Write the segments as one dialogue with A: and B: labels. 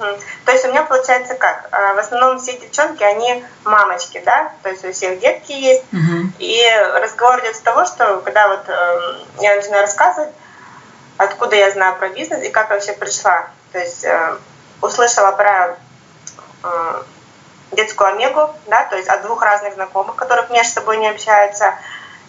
A: Мгм. То есть у меня получается как? А, В основном все девчонки, они мамочки, да? То есть у всех детки есть.
B: Мгм.
A: И разговор идет с того, что когда вот эм, я начинаю рассказывать, откуда я знаю про бизнес и как я вообще пришла. То есть э, услышала про э, детскую омегу, да, то есть от двух разных знакомых, которых между собой не общаются.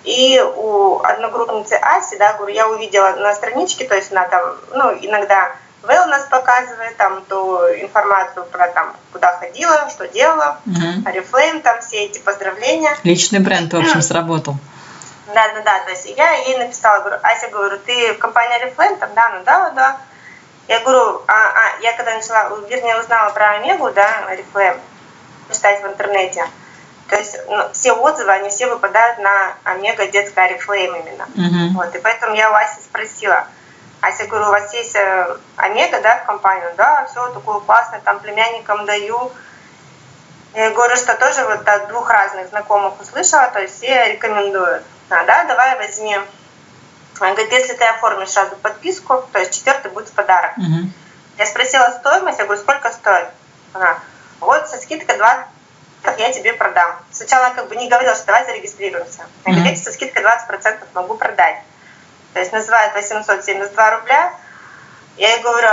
A: И у одногруппницы Аси, да, говорю, я увидела на страничке, то есть она там, ну, иногда Нас показывает там ту информацию про там, куда ходила, что делала. Арифлейм, там все эти поздравления.
B: Личный бренд, в общем, сработал.
A: Да, да, да. То есть я ей написала, говорю, Ася, говорю, ты в компании Oriflame? Там, да, ну да, да. Я говорю, а, а, я когда начала, вернее, узнала про Омегу, да, Oriflame, читать в интернете, то есть ну, все отзывы, они все выпадают на Омега детская Oriflame именно.
B: Мгм.
A: Вот, и поэтому я у Аси спросила, Ася, говорю, у вас есть э, Омега, да, в компании? Да, все такое классное, там племянникам даю. Я говорю, что тоже вот от двух разных знакомых услышала, то есть все рекомендуют. А, да, давай возьми. Она говорит, если ты оформишь сразу подписку, то есть четвертый будет в подарок.
B: Мгм.
A: Я спросила стоимость, я говорю, сколько стоит? Она, вот со скидкой 20 я тебе продам. Сначала как бы не говорила, что давай зарегистрируемся. Я говорю, со скидкой 20% могу продать. То есть называют 872 рубля. Я ей говорю,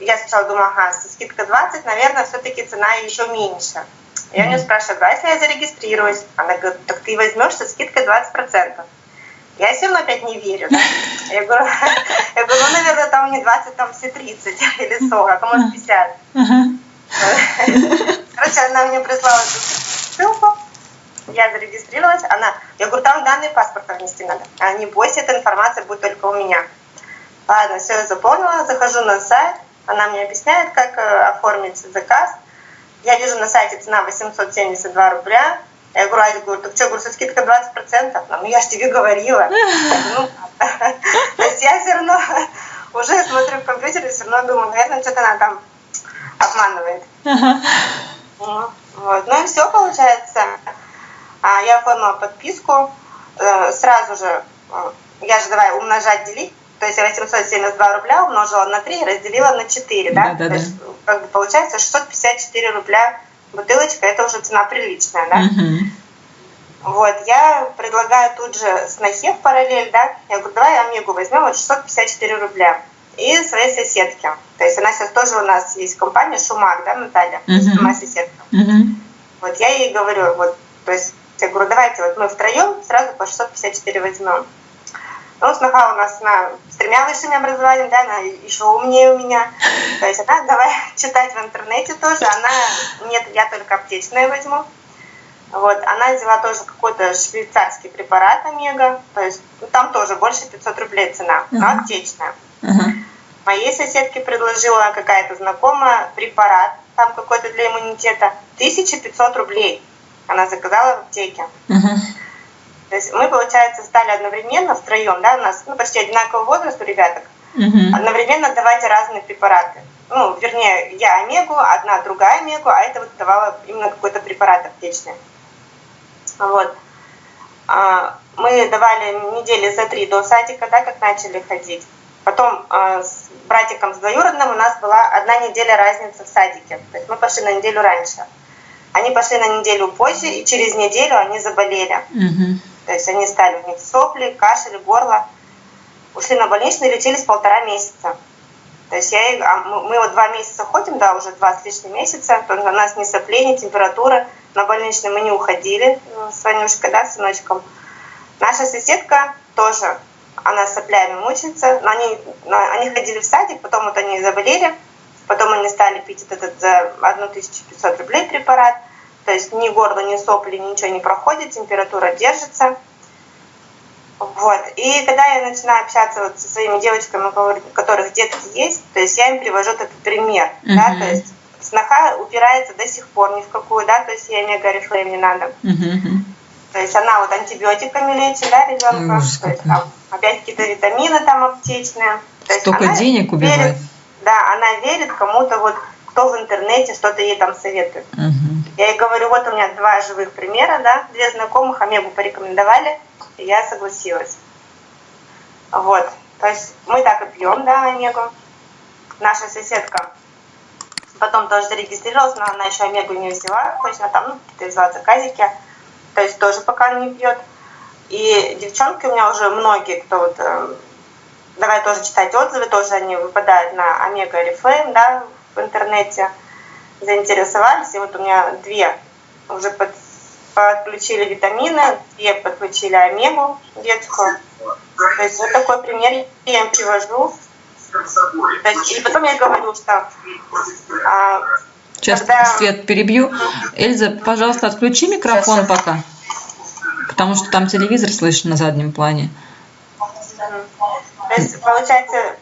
A: я сначала думала, ага, со скидкой 20, наверное, все-таки цена еще меньше. Я у нее спрашиваю, а если я зарегистрируюсь? Она говорит, так ты возьмешь со скидкой 20%. Я все равно опять не верю. Да? Я, говорю, я говорю, ну, наверное, там не 20, там все 30 или 40, а может 50.
B: Ага.
A: Короче, она мне прислала ссылку, я зарегистрировалась, она, я говорю, там данные паспорта внести надо. А не бойся, эта информация будет только у меня. Ладно, все, я заполнила, захожу на сайт, она мне объясняет, как э, оформить заказ. Я вижу на сайте цена 872 рубля. Я говорю, Ася, говорю, так что, говорю, со скидкой 20%? Она, Ну, я же тебе говорила. «Ну, То есть я все равно уже смотрю в компьютере, все равно думаю, наверное, что-то она там обманывает. Ну, Вот. Ну и все получается. А, Я оформила подписку. Э, Сразу же, э, я же давай умножать, делить. То есть я 872 рубля умножила на 3 и разделила на 4, да?
B: Да-да-да.
A: То есть как бы получается 654 рубля бутылочка, это уже цена приличная, да?
B: Мгм.
A: Вот, я предлагаю тут же снохе в параллель, да, я говорю, давай Омегу возьмем, вот 654 рубля. И своей соседке. То есть она сейчас тоже у нас есть компания Шумак, да, Наталья,
B: Мгм.
A: моя соседка.
B: Мгм.
A: Вот я ей говорю, вот, то есть я говорю, давайте вот мы втроем сразу по 654 возьмем. Ну, сноха у нас она с тремя высшими образованиями, да, она еще умнее у меня. То есть она давай читать в интернете тоже. Она, нет, я только аптечное возьму. Вот, она взяла тоже какой-то швейцарский препарат Омега, то есть ну, там тоже больше 500 рублей цена, но
B: Ага.
A: аптечная.
B: Ага.
A: Моей соседке предложила какая-то знакомая препарат, там какой-то для иммунитета, 1500 рублей. Она заказала в аптеке.
B: Ага.
A: То есть мы, получается, стали одновременно втроем, да, у нас ну, почти одинаковый возраст у ребяток,
B: Мгм.
A: одновременно давать разные препараты. Ну, вернее, я омегу, одна другая омегу, а это вот давала именно какой-то препарат аптечный. Вот. А, Мы давали недели за три до садика, да, как начали ходить. Потом а, с братиком с двоюродным у нас была одна неделя разницы в садике. То есть мы пошли на неделю раньше. Они пошли на неделю позже, и через неделю они заболели.
B: Мгм.
A: То есть они стали, у них сопли, кашель, горло. Ушли на больничный, лечились полтора месяца. То есть я, а мы, вот два месяца ходим, да, уже два с лишним месяца, у нас ни соплей, ни температура. На больничный мы не уходили э, с Ванюшкой, да, с сыночком. Наша соседка тоже, она соплями мучается, но они, они ходили в садик, потом вот они заболели, потом они стали пить этот за 1500 рублей препарат, то есть ни горло, ни сопли, ничего не проходит, температура держится. Вот. И когда я начинаю общаться вот со своими девочками, у которых детки есть, то есть я им привожу этот пример, да,
B: Мгм.
A: то есть сноха упирается до сих пор ни в какую, да, то есть ей мегарифлейм не надо.
B: Мгм.
A: То есть она вот антибиотиками лечит, да, ребенка.
B: Ужас
A: То есть там опять какие-то витамины там аптечные. То есть
B: Столько денег убивает.
A: верит- да, она верит кому-то вот, кто в интернете что-то ей там советует.
B: Мгм.
A: Я ей говорю, вот у меня два живых примера, да, две знакомых Омегу порекомендовали, и я согласилась. Вот, то есть мы так и пьем, да, Омегу. Наша соседка Потом тоже зарегистрировалась, но она еще Омегу не взяла, то есть она там, ну, какие-то взяла заказики, то есть тоже пока не пьет. И девчонки у меня уже многие, кто вот, э, давай тоже читать отзывы, тоже они выпадают на Омега Oriflame, да, в интернете, заинтересовались, и вот у меня две уже под, подключили витамины, две подключили омегу детскую. То есть вот такой пример я им привожу. То есть, и потом я говорю, что а,
B: Сейчас когда... свет перебью. Эльза, пожалуйста, отключи микрофон сейчас, пока. Потому что там телевизор слышно на заднем плане.
A: То есть, получается,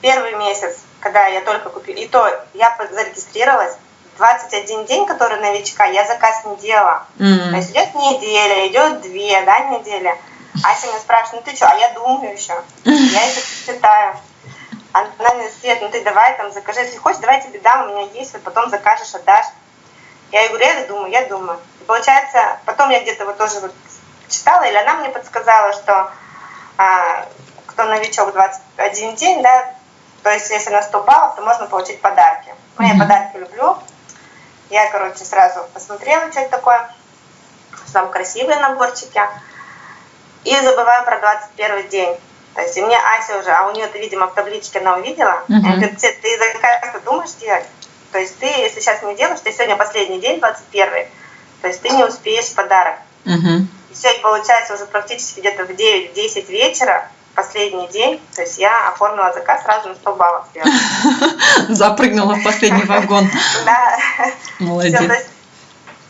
A: первый месяц, когда я только купила, и то я зарегистрировалась, 21 день, который новичка, я заказ не делала. Mm-hmm. То есть идет неделя, идет две, да, недели. Ася меня спрашивает, ну ты что, а я думаю еще. Я это читаю. Она мне Свет, ну ты давай там закажи, если хочешь, давай тебе дам, у меня есть, вот потом закажешь, отдашь. Я ей говорю, я думаю, я думаю. И получается, потом я где-то вот тоже вот читала, или она мне подсказала, что а, кто новичок 21 день, да, то есть если на 100 баллов, то можно получить подарки. Ну, я подарки люблю, я, короче, сразу посмотрела, что это такое. Там красивые наборчики. И забываю про 21 день. То есть и мне Ася уже, а у нее видимо, в табличке она увидела. Uh-huh. Она говорит, ты заказ думаешь делать? То есть ты, если сейчас не делаешь, ты сегодня последний день, 21 то есть ты не успеешь подарок. Uh-huh. И все, и получается уже практически где-то в 9-10 вечера последний день, то есть я оформила заказ сразу на 100 баллов.
B: Запрыгнула в последний вагон.
A: Да.
B: Молодец.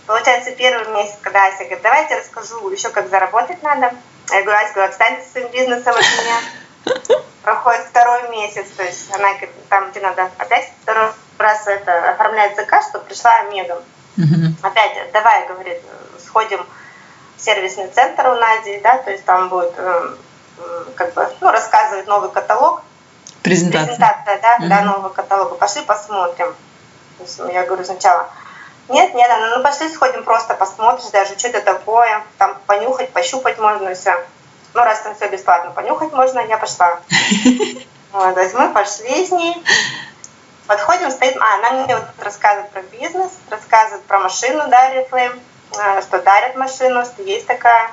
A: Получается, первый месяц, когда Ася говорит, давайте расскажу еще, как заработать надо. Я говорю, Ася, говорю, отстаньте своим бизнесом от меня. Проходит второй месяц, то есть она говорит, там, где надо опять второй раз это оформлять заказ, чтобы пришла Омега. Опять, давай, говорит, сходим в сервисный центр у Нади, да, то есть там будет эм, как бы, ну, рассказывает новый каталог.
B: Презентация.
A: Презентация, да, mm-hmm. да, нового каталога. Пошли посмотрим. Я говорю сначала, нет, нет, ну, ну пошли сходим, просто посмотришь даже, что это такое, там понюхать, пощупать можно все. Ну, раз там все бесплатно, понюхать можно, я пошла. Вот, то есть мы пошли с ней, подходим, стоит, а, она мне вот рассказывает про бизнес, рассказывает про машину, да, Reflame, что дарят машину, что есть такая.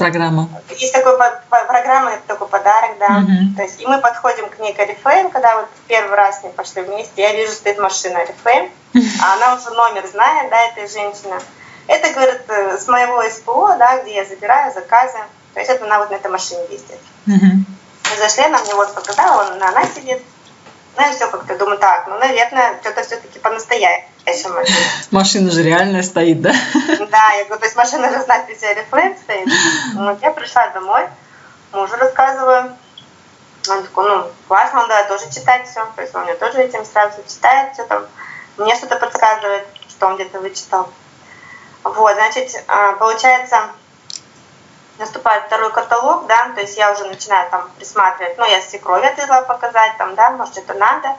B: Программа.
A: Есть такой программа, это такой подарок, да. Угу. То есть, и мы подходим к ней к Oriflame, когда вот первый раз мы пошли вместе, я вижу, стоит машина Oriflame, а она уже номер знает, да, этой женщины. Это, говорит, э, с моего СПО, да, где я забираю заказы. То есть это она вот на этой машине ездит. Угу. Мы зашли, она мне вот показала, он, она сидит. Ну и все как-то думаю, так, ну, наверное, что-то все-таки по-настоящему машина.
B: Машина же реальная стоит, да?
A: Да, я говорю, то есть машина же знает, где рефлейм стоит. Вот я пришла домой, мужу рассказываю. Он такой, ну, классно, давай тоже читать все. То есть он мне тоже этим сразу читает, все там. Мне что-то подсказывает, что он где-то вычитал. Вот, значит, а, получается, наступает второй каталог, да, то есть я уже начинаю там присматривать, ну, я свекрови отвезла показать, там, да, может, это надо.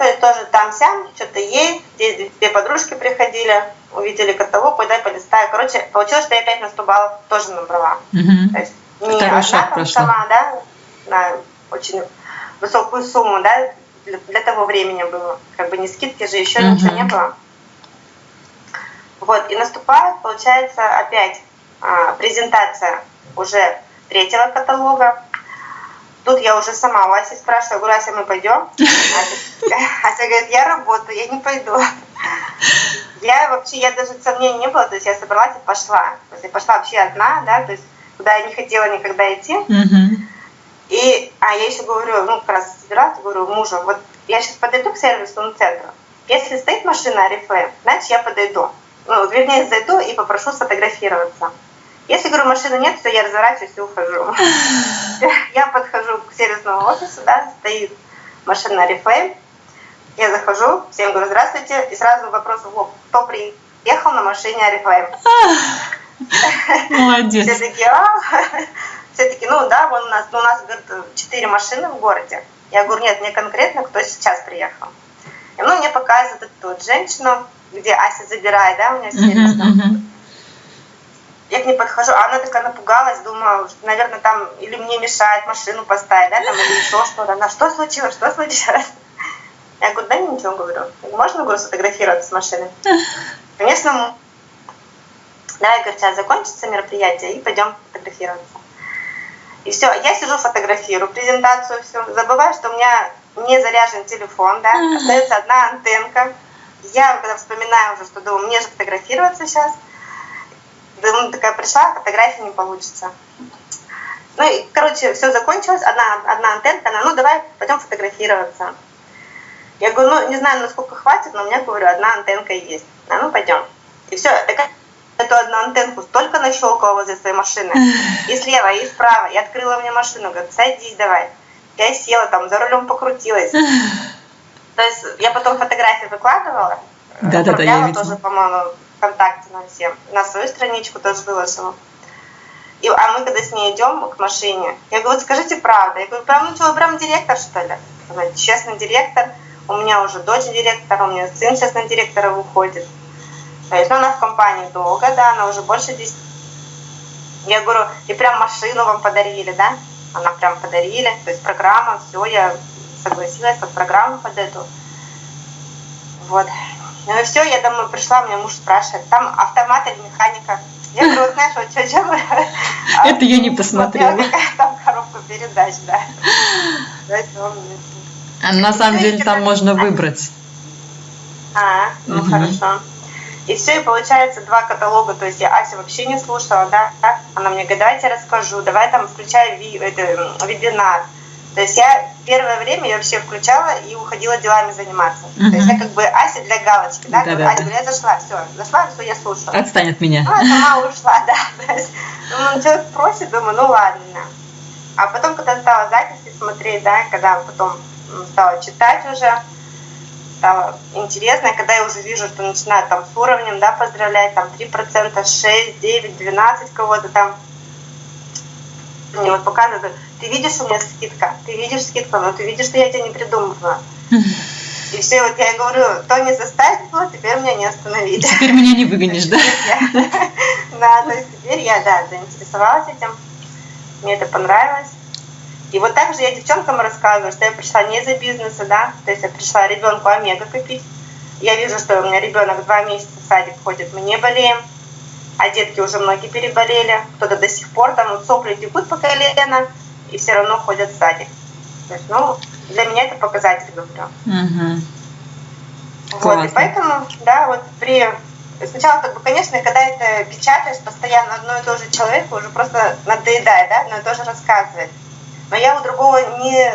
A: То есть тоже там-сям, что-то есть, здесь две подружки приходили, увидели каталог, ой, дай полистаю. Короче, получилось, что я опять на 100 баллов тоже набрала.
B: Угу. То есть не Второй одна там
A: сама, да, на очень высокую сумму, да, для, для того времени было. Как бы не скидки же, еще угу. ничего не было. Вот, и наступает, получается, опять а, презентация уже третьего каталога. Тут я уже сама у Аси спрашиваю, говорю, Ася, мы пойдем? Ася говорит, я работаю, я не пойду. Я вообще, я даже сомнений не было, то есть я собралась и пошла. То есть я пошла вообще одна, да, то есть куда я не хотела никогда идти. И, а я еще говорю, ну, как раз собиралась, говорю мужу, вот я сейчас подойду к сервисному центру. Если стоит машина Арифлейм, значит, я подойду. Ну, вернее, зайду и попрошу сфотографироваться. Если, говорю, машины нет, то я разворачиваюсь и ухожу. Я подхожу к сервисному офису, да, стоит машина Reflame. Я захожу, всем говорю, здравствуйте, и сразу вопрос в лоб, кто приехал на машине Reflame?
B: Молодец.
A: Все такие, а? Все таки ну да, вон у нас, ну, у нас, говорит, четыре машины в городе. Я говорю, нет, мне конкретно, кто сейчас приехал. И ну, мне показывают эту вот женщину, где Ася забирает, да, у меня сервис. Я к ней подхожу, а она такая напугалась, думала, что, наверное, там или мне мешает машину поставить, да, там, или еще что-то. Она, что случилось, что случилось? Я говорю, да ничего, говорю. Можно, говорю, сфотографироваться с машины? Конечно, да, я говорю, сейчас закончится мероприятие и пойдем фотографироваться. И все, я сижу, фотографирую презентацию, все. Забываю, что у меня не заряжен телефон, да, остается одна антенка. Я когда вспоминаю уже, что думаю, мне же фотографироваться сейчас. Думаю, такая пришла, фотографии не получится. Ну и, короче, все закончилось, одна, одна антенка, она, ну давай пойдем фотографироваться. Я говорю, ну не знаю, насколько хватит, но у меня, говорю, одна антенка есть. А ну пойдем. И все, такая эту одну антенку столько нащелкала возле своей машины. И слева, и справа. И открыла мне машину. Говорит, садись давай. Я села там, за рулем покрутилась. То есть я потом фотографии выкладывала.
B: Да-да-да, я
A: видела. тоже, по-моему, ВКонтакте на всем. На свою страничку тоже выложила. И, а мы когда с ней идем к машине, я говорю, вот скажите правду. Я говорю, прям, ну что, прям директор, что ли? Она честно, директор. У меня уже дочь директора, у меня сын сейчас на директора выходит. То есть, ну, она в компании долго, да, она уже больше 10. Я говорю, и прям машину вам подарили, да? Она прям подарили, то есть программа, все, я согласилась под программу под эту. Вот. Ну и все, я домой пришла, меня муж спрашивает, там автомат или механика? Я говорю, знаешь, вот что, что
B: Это я не посмотрела.
A: Там коробка передач, да.
B: На самом деле там можно выбрать.
A: А, ну хорошо. И все, и получается два каталога, то есть я Ася вообще не слушала, да, она мне говорит, давайте расскажу, давай там включай вебинар. То есть я первое время я вообще включала и уходила делами заниматься. Uh-huh. То есть я как бы Ася для галочки, да, да, да, Ася, да. я зашла, все, зашла, все, я слушала.
B: Отстань от меня.
A: Ну, я сама ушла, да. То есть, ну, человек просит, думаю, ну ладно. А потом, когда стала записи смотреть, да, когда потом стала читать уже, стало интересно, когда я уже вижу, что начинают там с уровнем, да, поздравлять, там 3%, 6, 9, 12 кого-то там, мне вот показывают, ты видишь, у меня скидка, ты видишь скидку, но ты видишь, что я тебя не придумываю. И все, вот я говорю, то не заставило, теперь меня не остановить.
B: Теперь меня не выгонишь, да?
A: Да, то есть теперь я, да, заинтересовалась этим, мне это понравилось. И вот так же я девчонкам рассказываю, что я пришла не из-за бизнеса, да, то есть я пришла ребенку омега купить. Я вижу, что у меня ребенок два месяца в садик ходит, мы не болеем, а детки уже многие переболели, кто-то до сих пор там вот сопли текут по колено, и все равно ходят в садик. То есть, ну, для меня это показатель, говорю. Угу. Вот, Классно. и поэтому, да, вот при сначала, как бы, конечно, когда это печатаешь постоянно одно и то же человеку, уже просто надоедает, да, одно и то же рассказывать но я у другого не,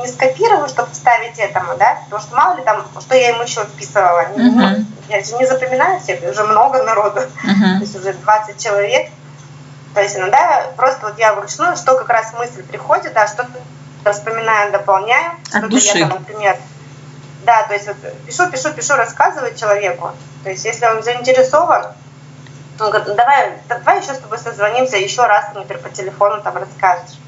A: не скопирую, чтобы вставить этому, да, потому что мало ли там, что я ему еще вписывала. Uh-huh. Я же не запоминаю всех, уже много народу, uh-huh. то есть уже 20 человек. То есть иногда просто вот я вручную, что как раз мысль приходит, да, что-то вспоминаю, дополняю,
B: что-то я
A: там, например, да, то есть вот пишу, пишу, пишу, рассказываю человеку. То есть если он заинтересован, он говорит, давай, давай еще с тобой созвонимся, еще раз, например, по телефону там расскажешь.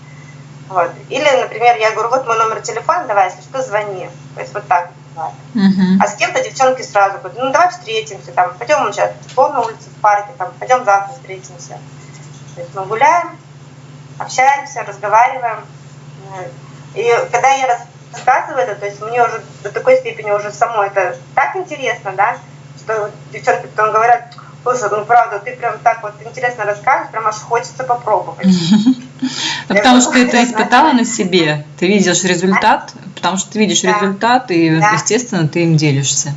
A: Вот. Или, например, я говорю, вот мой номер телефона, давай, если что, звони. То есть вот так бывает. Uh-huh. А с кем-то девчонки сразу говорят, ну давай встретимся, там, пойдем сейчас пол на улице, в парке, там, пойдем завтра встретимся. То есть мы гуляем, общаемся, разговариваем. И когда я рассказываю это, то есть мне уже до такой степени уже самой это так интересно, да, что девчонки потом говорят, Слушай, ну правда, ты прям так вот интересно рассказываешь, прям аж хочется попробовать.
B: Потому что ты это испытала на себе, ты видишь результат, потому что ты видишь результат, и, естественно, ты им делишься.